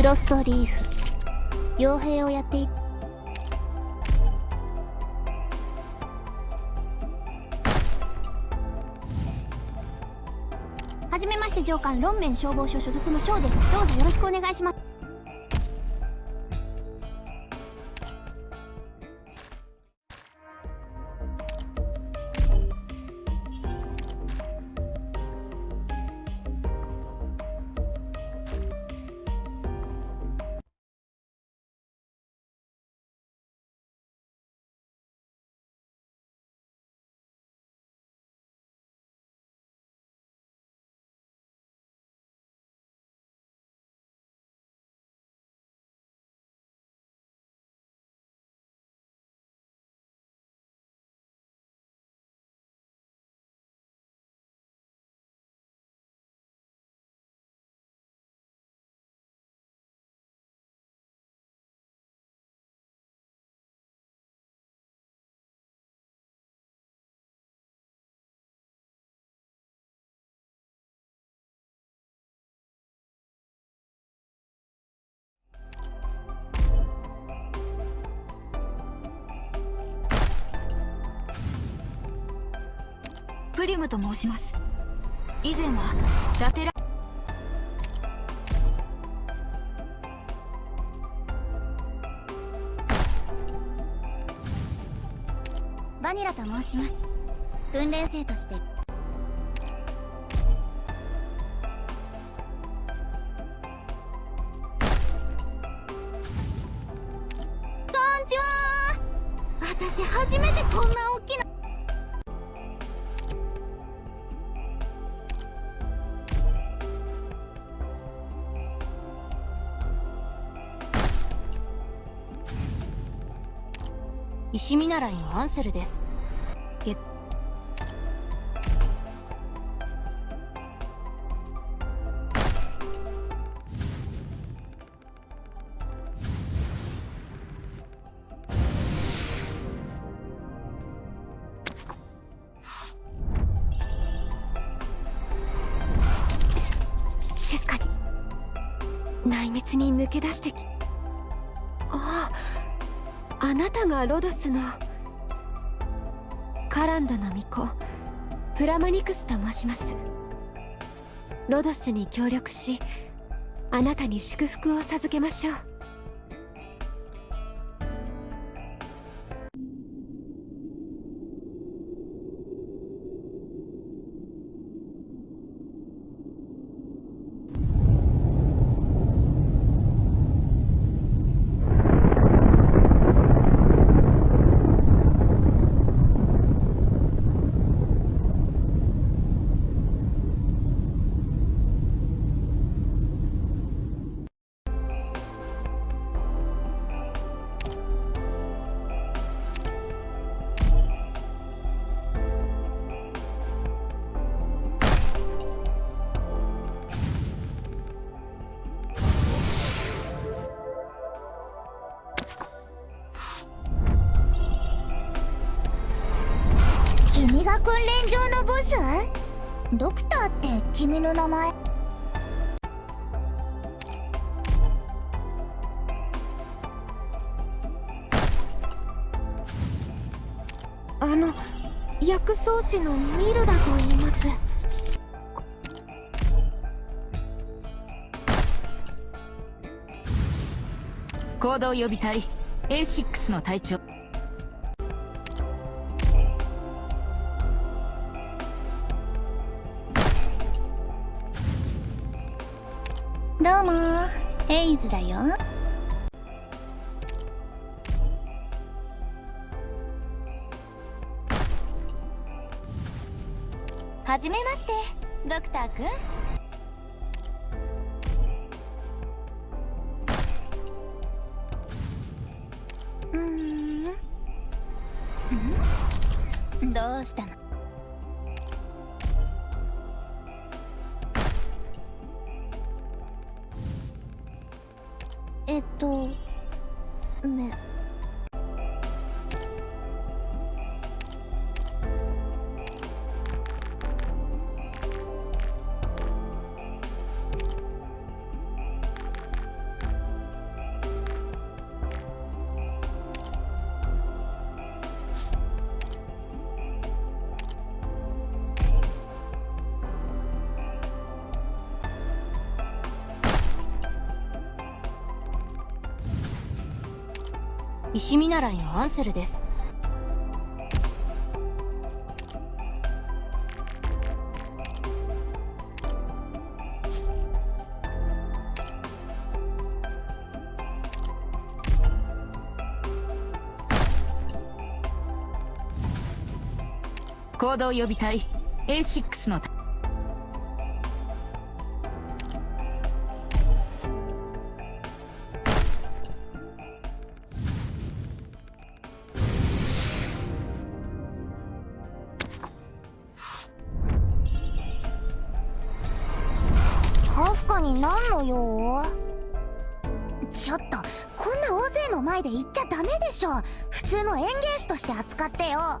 フロストリーフ。傭兵をやっていはじめまして上官ロンメン消防署所属のショーです。どうぞよろしくお願いします。プリムと申します。以前はラテラバニラと申します。訓練生として。こんにちは。私初めてこんな大石見習いのアンセルです。げ静かに。内密に抜け出してき。あなたがロドスのカランドの巫女プラマニクスと申します。ロドスに協力しあなたに祝福を授けましょう。訓練場のボスドクターって君の名前？あの薬草師のミルダと言います。行動予備隊 A6 の隊長。どうも。ヘイズだよ。はじめましてドクターくん。うーん？どうしたの？えっとめ石見習いのアンセルです。行動予備隊 A6 のになんの用？ちょっとこんな大勢の前で言っちゃダメでしょ。普通の演芸師として扱ってよ。